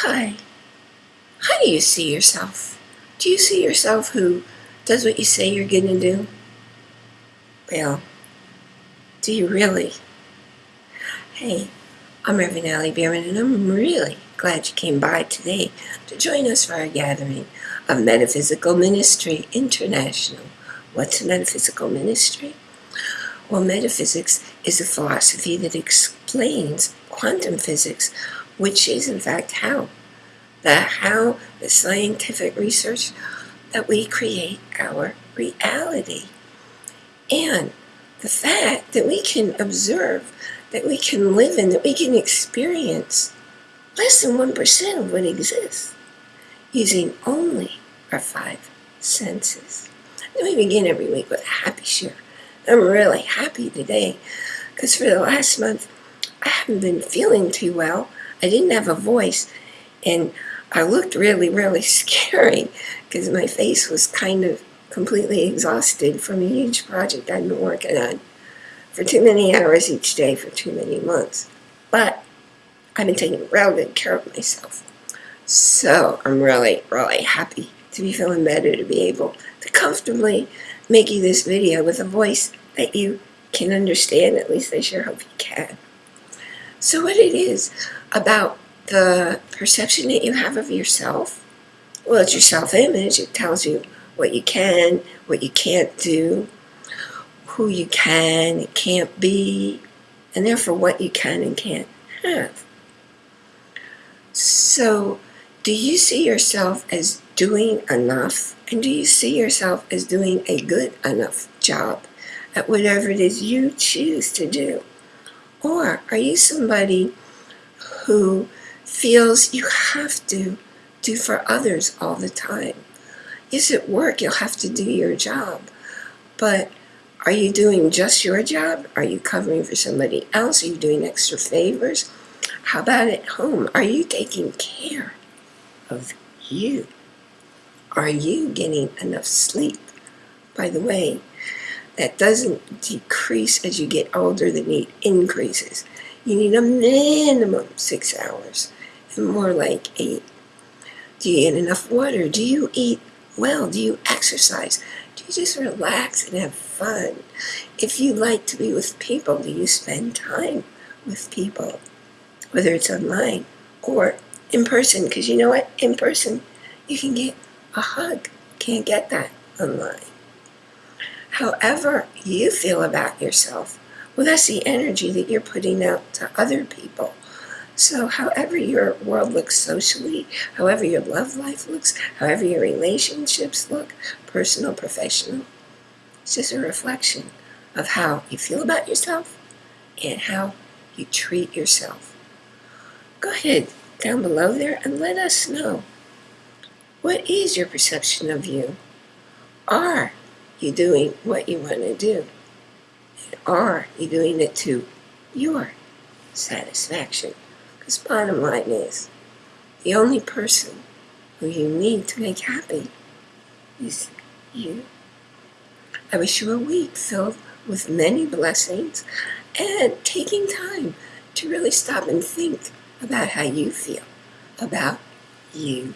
Hi. How do you see yourself? Do you see yourself who does what you say you're going to do? Well, do you really? Hey, I'm Reverend Allie Bierman, and I'm really glad you came by today to join us for our gathering of Metaphysical Ministry International. What's a metaphysical ministry? Well, metaphysics is a philosophy that explains quantum physics, which is in fact how. The how, the scientific research that we create our reality. And the fact that we can observe, that we can live in, that we can experience less than 1% of what exists using only our five senses. We begin every week with a happy share. I'm really happy today because for the last month I haven't been feeling too well. I didn't have a voice and I looked really, really scary because my face was kind of completely exhausted from a huge project I'd been working on for too many hours each day for too many months. But I've been taking real good care of myself. So I'm really, really happy to be feeling better, to be able to comfortably make you this video with a voice that you can understand. At least I sure hope you can. So what it is about the perception that you have of yourself, well, it's your self-image. It tells you what you can, what you can't do, who you can and can't be, and therefore what you can and can't have. So, do you see yourself as doing enough? And do you see yourself as doing a good enough job at whatever it is you choose to do? Or are you somebody who feels you have to do for others all the time? Yes, at work you'll have to do your job, but are you doing just your job? Are you covering for somebody else? Are you doing extra favors? How about at home? Are you taking care of you? Are you getting enough sleep? By the way, that doesn't decrease as you get older, the need increases. You need a minimum six hours and more like eight. Do you get enough water? Do you eat well? Do you exercise? Do you just relax and have fun? If you like to be with people, do you spend time with people? Whether it's online or in person, because you know what? In person, you can get a hug. Can't get that online. However you feel about yourself, well, that's the energy that you're putting out to other people. So however your world looks socially, however your love life looks, however your relationships look, personal, professional, it's just a reflection of how you feel about yourself and how you treat yourself. Go ahead down below there and let us know what is your perception of you? Are you doing what you want to do? And are you doing it to your satisfaction? Because bottom line is, the only person who you need to make happy is you. I wish you a week filled with many blessings and taking time to really stop and think about how you feel about you.